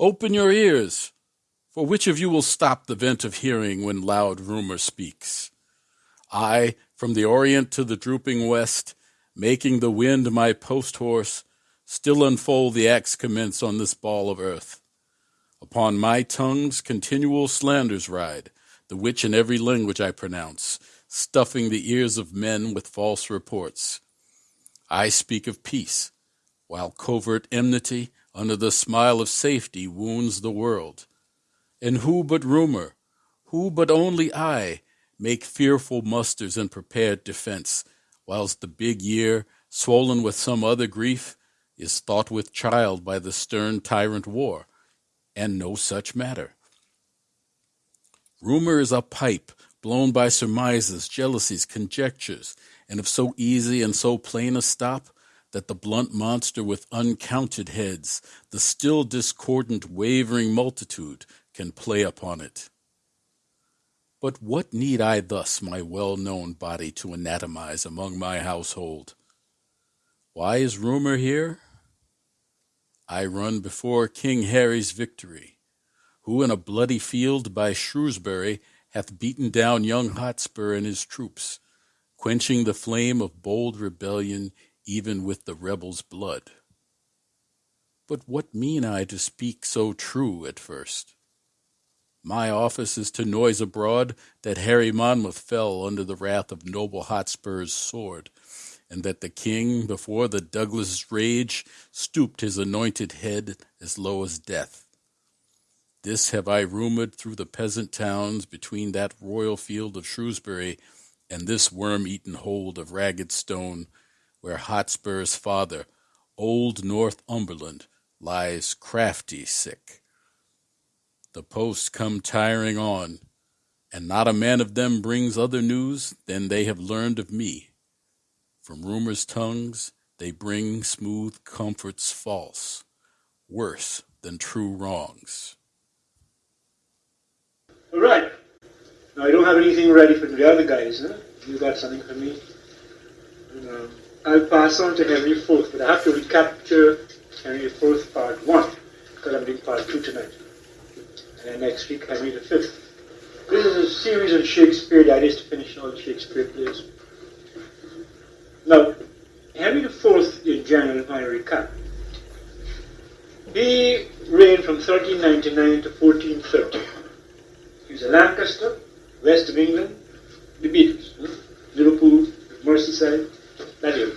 Open your ears, for which of you will stop the vent of hearing when loud rumor speaks? I, from the orient to the drooping west, making the wind my post horse, still unfold the acts commence on this ball of earth. Upon my tongue's continual slanders ride, the which in every language I pronounce, stuffing the ears of men with false reports. I speak of peace, while covert enmity under the smile of safety wounds the world. And who but rumor, who but only I, make fearful musters and prepared defense, whilst the big year, swollen with some other grief, is thought with child by the stern tyrant war, and no such matter. Rumor is a pipe blown by surmises, jealousies, conjectures, and of so easy and so plain a stop that the blunt monster with uncounted heads, the still discordant, wavering multitude, can play upon it. But what need I thus my well-known body to anatomize among my household? Why is rumor here? I run before King Harry's victory, who in a bloody field by Shrewsbury hath beaten down young Hotspur and his troops, quenching the flame of bold rebellion even with the rebel's blood. But what mean I to speak so true at first? My office is to noise abroad that Harry Monmouth fell under the wrath of noble Hotspur's sword, and that the king, before the Douglas rage, stooped his anointed head as low as death. This have I rumored through the peasant towns between that royal field of Shrewsbury and this worm-eaten hold of ragged stone where Hotspur's father, old Northumberland, lies crafty sick. The posts come tiring on, and not a man of them brings other news than they have learned of me. From rumor's tongues they bring smooth comforts false, worse than true wrongs. All right. Now I don't have anything ready for the other guys. Huh? You got something for me? Um, I'll pass on to Henry IV, but I have to recapture Henry IV part 1, because I'm doing part 2 tonight. And then next week, Henry fifth. This is a series on Shakespeare, the idea is to finish all the Shakespeare plays. Now, Henry IV in general, I recap, he reigned from 1399 to 1430. He was a Lancaster, west of England, the Beatles, hmm? Liverpool, Merseyside, that area.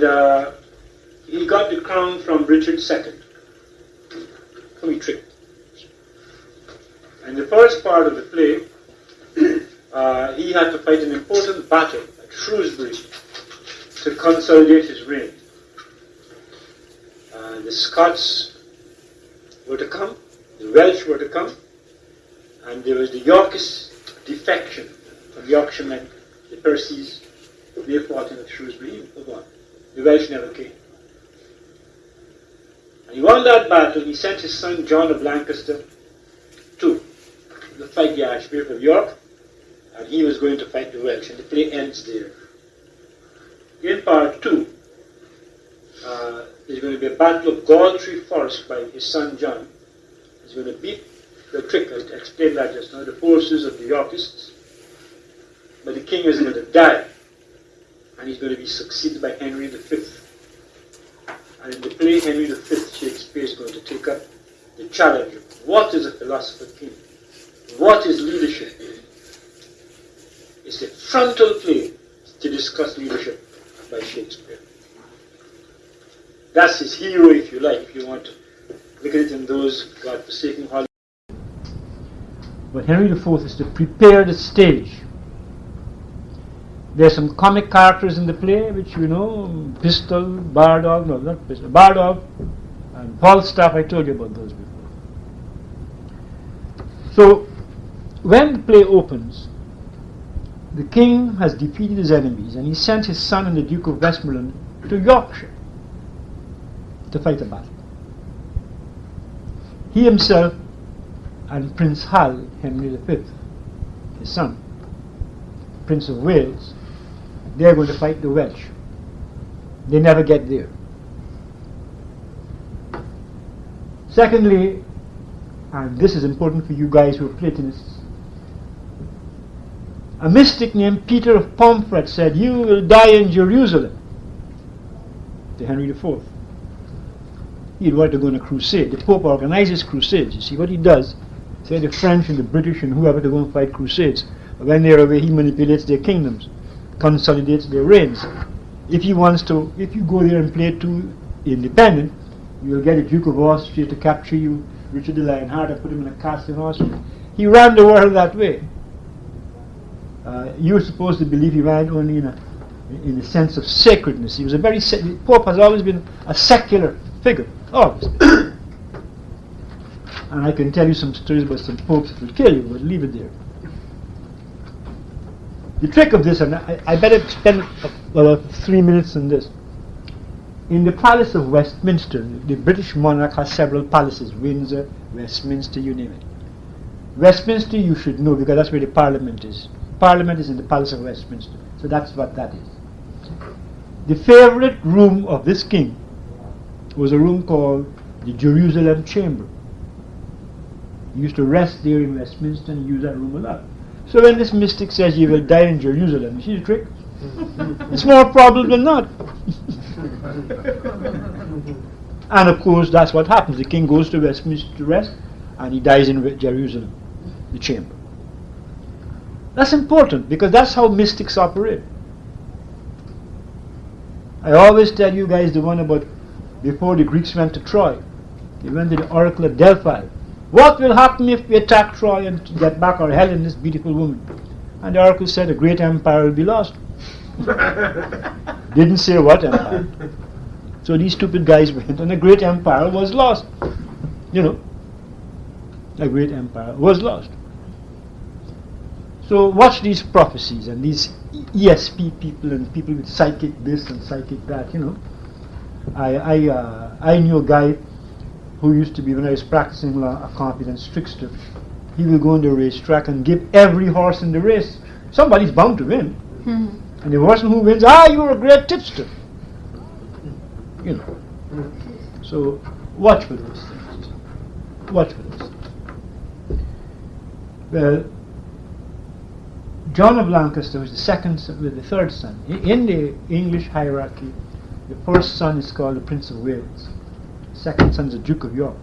And uh, he got the crown from Richard II, from Trick. And the first part of the play, uh, he had to fight an important battle at Shrewsbury to consolidate his reign. Uh, the Scots were to come, the Welsh were to come, and there was the Yorkist defection of Yorkshiremen, the Percys, they fought in Shrewsbury, oh The never came. And he won that battle. He sent his son John of Lancaster to fight the Archbishop of York, and he was going to fight the Welsh, and the play ends there. In part two, uh, there's going to be a battle of Galtree Forest by his son John. He's going to beat the trick, I explained that just now, the forces of the Yorkists. But the king is going to die and he's going to be succeeded by Henry V. And in the play Henry V, Shakespeare is going to take up the challenge of what is a philosopher king? What is leadership? It's a frontal play to discuss leadership by Shakespeare. That's his hero, if you like, if you want to look at it in those God-forsaken. But Henry IV is to prepare the stage there's some comic characters in the play, which you know, Pistol, Bardolph, no, not Pistol, Bardolph, and Falstaff, I told you about those before. So, when the play opens, the king has defeated his enemies and he sent his son and the Duke of Westmoreland to Yorkshire to fight a battle. He himself and Prince Hal, Henry V, his son, Prince of Wales, they're going to fight the Welsh. They never get there. Secondly, and this is important for you guys who are Platonists, a mystic named Peter of Pomfret said, You will die in Jerusalem to Henry IV. He'd want to go on a crusade. The Pope organizes crusades. You see what he does? Say the French and the British and whoever to go and fight crusades. When they're away, he manipulates their kingdoms, consolidates their reigns. If he wants to, if you go there and play too independent, you will get a Duke of Austria to capture you, Richard the Lionheart, and put him in a castle in Austria. He ran the world that way. Uh, you're supposed to believe he ran only in a, in the sense of sacredness. He was a very, Pope has always been a secular figure, always. and I can tell you some stories about some popes that will kill you, but leave it there. The trick of this, and I, I better spend about uh, three minutes on this. In the Palace of Westminster, the British monarch has several palaces Windsor, Westminster, you name it. Westminster, you should know because that's where the Parliament is. Parliament is in the Palace of Westminster, so that's what that is. The favorite room of this king was a room called the Jerusalem Chamber. He used to rest there in Westminster and use that room a lot. So when this mystic says you will die in Jerusalem, you see the trick? it's more probable than not. and of course, that's what happens. The king goes to Westminster to rest, and he dies in Jerusalem, the chamber. That's important because that's how mystics operate. I always tell you guys the one about before the Greeks went to Troy. They went to the oracle of Delphi. What will happen if we attack Troy and get back our Helen, this beautiful woman? And the oracle said, a great empire will be lost. Didn't say what empire. So these stupid guys went, and a great empire was lost. You know, a great empire was lost. So watch these prophecies and these ESP people and people with psychic this and psychic that. You know, I I uh, I knew a guy who used to be, when I was practicing law, a competent trickster. He will go on the racetrack and give every horse in the race. Somebody's bound to win. Mm-hmm. And the person who wins, ah, you're a great tipster. You know. So watch for those things. Watch for those things. Well, John of Lancaster was the second, son, with the third son. In the English hierarchy, the first son is called the Prince of Wales second son is the Duke of York.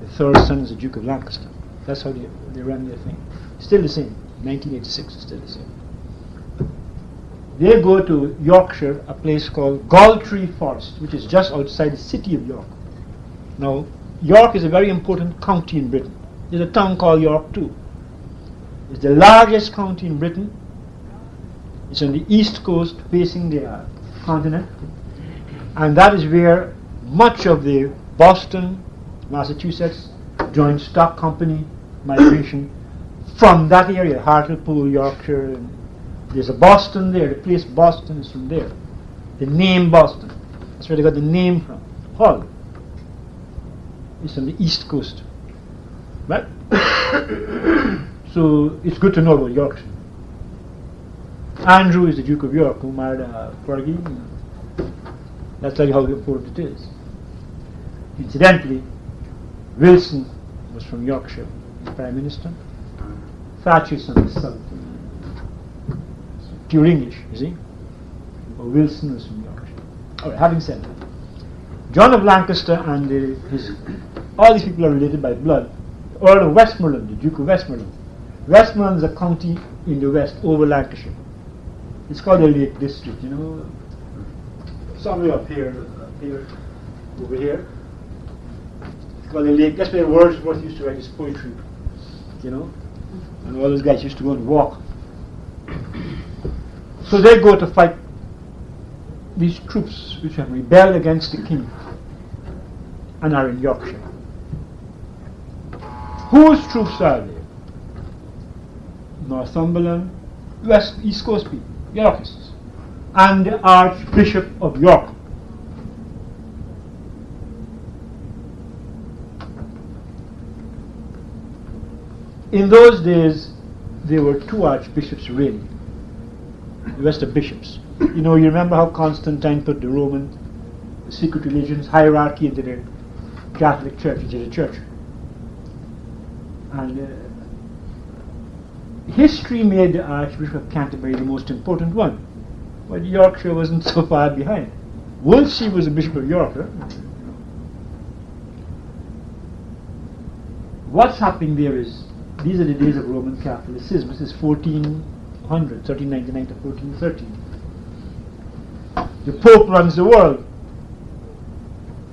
The third son is the Duke of Lancaster. That's how they, they run their thing. Still the same. 1986 is still the same. They go to Yorkshire, a place called Galtree Forest, which is just outside the city of York. Now, York is a very important county in Britain. There's a town called York too. It's the largest county in Britain. It's on the east coast facing the uh, continent. And that is where much of the Boston, Massachusetts joint stock company migration from that area, Hartlepool, Yorkshire. And there's a Boston there. The place Boston is from there. The name Boston. That's where they got the name from. Hull. It's on the east coast. Right? so it's good to know about Yorkshire. Andrew is the Duke of York who married uh, Fergie. That's how important it is. Incidentally, Wilson was from Yorkshire, Prime Minister. Thatcher's from the south. Pure English, you see. But Wilson was from Yorkshire. All right, having said that, John of Lancaster and his, all these people are related by blood. Earl of Westmoreland, the Duke of Westmoreland. Westmoreland is a county in the west over Lancashire. It's called the Lake District, you know. Somewhere up here, up here, over here the lake. That's where Wordsworth used to write his poetry, you know. And all those guys used to go and walk. So they go to fight these troops which have rebelled against the king and are in Yorkshire. Whose troops are they? Northumberland, West East Coast people, Yorkists, and the Archbishop of York. In those days, there were two archbishops really. The rest are bishops. You know, you remember how Constantine put the Roman secret religions hierarchy into the Catholic Church, into the church. And uh, history made the Archbishop of Canterbury the most important one. But Yorkshire wasn't so far behind. Wolsey was the Bishop of York. What's happening there is, these are the days of Roman Catholicism. This is 1400, 1399 to 1413. The Pope runs the world.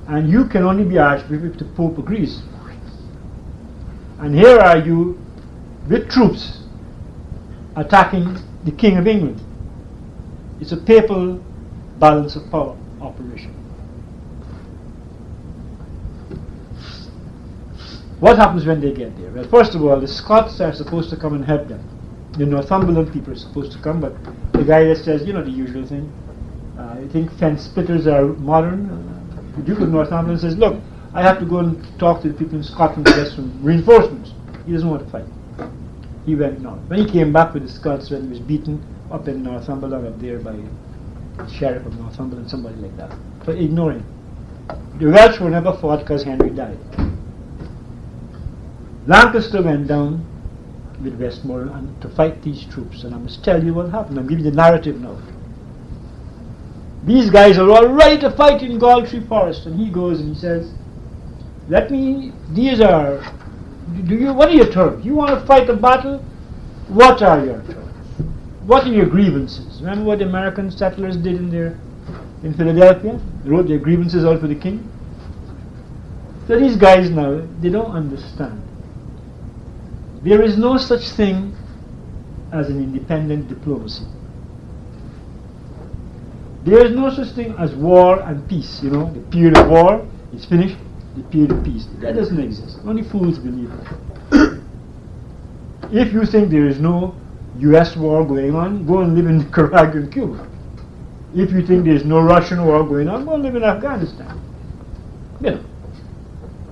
And you can only be Archbishop if the Pope agrees. And here are you with troops attacking the King of England. It's a papal balance of power operation. What happens when they get there? Well, first of all, the Scots are supposed to come and help them. The Northumberland people are supposed to come, but the guy that says, you know, the usual thing. Uh, I think fence splitters are modern. Uh, the Duke of Northumberland says, look, I have to go and talk to the people in Scotland to get some reinforcements. He doesn't want to fight. He went north. When he came back with the Scots, when he was beaten up in Northumberland, up there by the sheriff of Northumberland, somebody like that, for ignoring. The Welsh were never fought because Henry died. Lancaster went down with Westmoreland to fight these troops, and I must tell you what happened. I'm giving you the narrative now. These guys are all ready to fight in Galtree Forest, and he goes and he says, "Let me. These are. Do you? What are your terms? You want to fight a battle? What are your terms? What are your grievances? Remember what the American settlers did in their in Philadelphia? They wrote their grievances out for the king. So these guys now they don't understand. There is no such thing as an independent diplomacy. There is no such thing as war and peace. You know, the period of war is finished, the period of peace. That doesn't exist. Only fools believe it. if you think there is no US war going on, go and live in Nicaragua and Cuba. If you think there is no Russian war going on, go and live in Afghanistan. You know.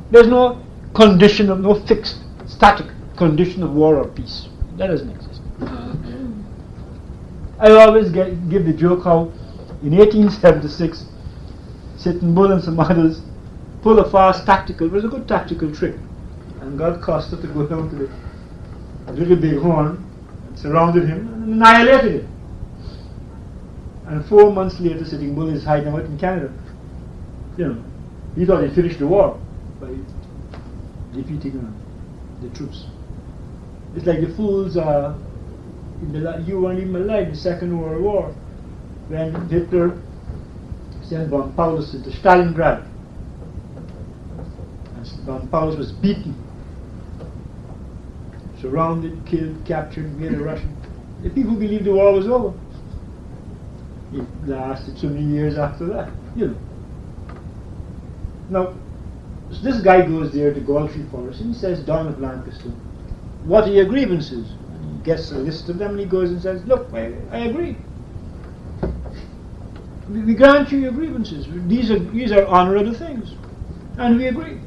There's no condition of no fixed, static condition of war or peace. That doesn't exist. I always get, give the joke how in 1876, Sitting Bull and some others pulled a fast tactical, it was a good tactical trick, and got Custer to go down to the little big horn and surrounded him and annihilated him. And four months later, Sitting Bull is hiding out in Canada. You know, he thought he finished the war by defeating uh, the troops. It's like the fools uh, in the you weren't even alive the Second World War when Hitler sent von Paulus into Stalingrad. And von Paulus was beaten, surrounded, killed, captured, made a Russian. The people believed the war was over. It lasted so many years after that, you know. Now, so this guy goes there to Galtree Forest and he says, John of Lancaster, what are your grievances? And he gets a list of them and he goes and says, look, I, I agree we grant you your grievances. These are, these are honorable things. And we agree.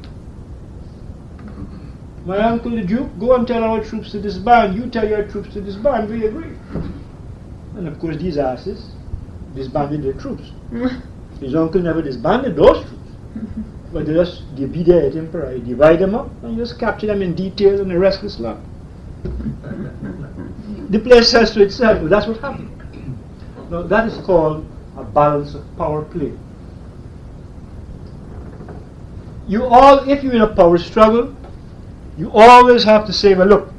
My uncle the Duke, go and tell our troops to disband. You tell your troops to disband. We agree. And of course, these asses disbanded their troops. His uncle never disbanded those troops. But just at Emperor, divide them up, and just capture them in detail and the restless lot. the place says to itself, that's what happened. Now, that is called a balance of power play. You all, if you're in a power struggle, you always have to say, well, look,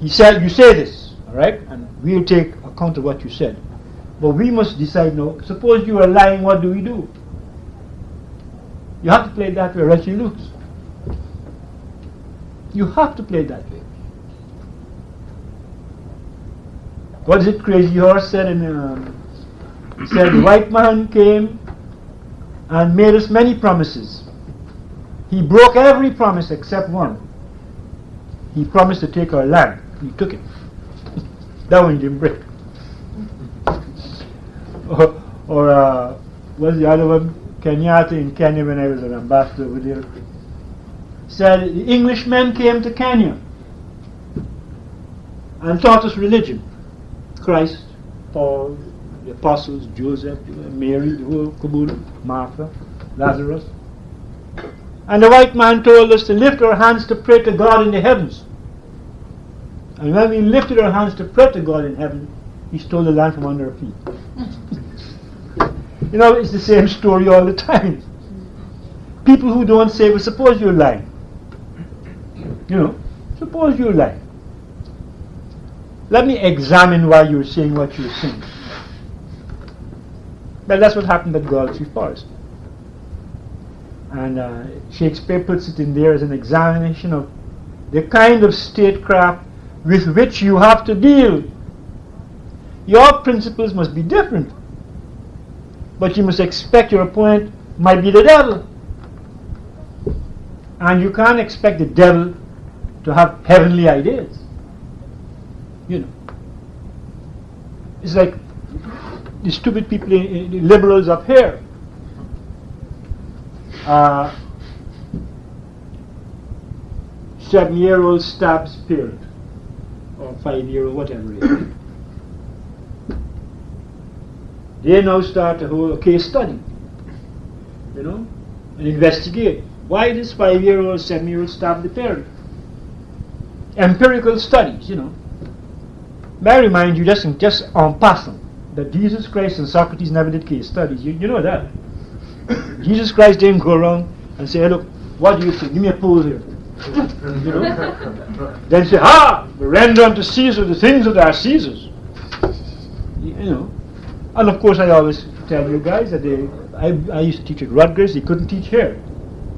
he said, you say this, all right, and we'll take account of what you said. But we must decide now, suppose you are lying, what do we do? You have to play it that way, or else you lose. You have to play that way. What is it Crazy Horse said in um, said, The white man came and made us many promises. He broke every promise except one. He promised to take our land. He took it. that one didn't break. or, or uh, what's the other one? Kenyatta in Kenya when I was an ambassador over there. Said the Englishmen came to Kenya and taught us religion. Christ, Paul, the apostles, Joseph, Mary, the whole caboodle, Martha, Lazarus. And the white man told us to lift our hands to pray to God in the heavens. And when we lifted our hands to pray to God in heaven, He stole the land from under our feet. You know, it's the same story all the time. People who don't say, well, suppose you're lying. You know, suppose you're lying. Let me examine why you're saying what you're saying. Well, that's what happened at Galtree Forest. And uh, Shakespeare puts it in there as an examination of the kind of statecraft with which you have to deal. Your principles must be different. But you must expect your opponent might be the devil. And you can't expect the devil to have heavenly ideas. You know. It's like the stupid people, the liberals up here. Uh, seven year old stabs parent, or five year old, whatever it is. They now start a whole case study, you know, and investigate. Why this five year old, seven year old stabbed the parent? Empirical studies, you know. May I remind you, just, in, just on passing, that Jesus Christ and Socrates never did case studies. You, you know that. Jesus Christ didn't go around and say, hey, look, what do you think? Give me a pose here. you know? then say, ah, render unto Caesar the things that are Caesar's. You know. And of course, I always tell you guys that they, I, I used to teach at Rutgers, they couldn't teach here.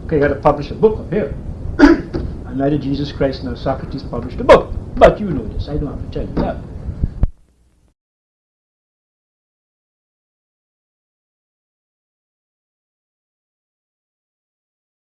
Okay, you had to publish a book here. and neither Jesus Christ nor Socrates published a book. But you know this, I don't have to tell you that.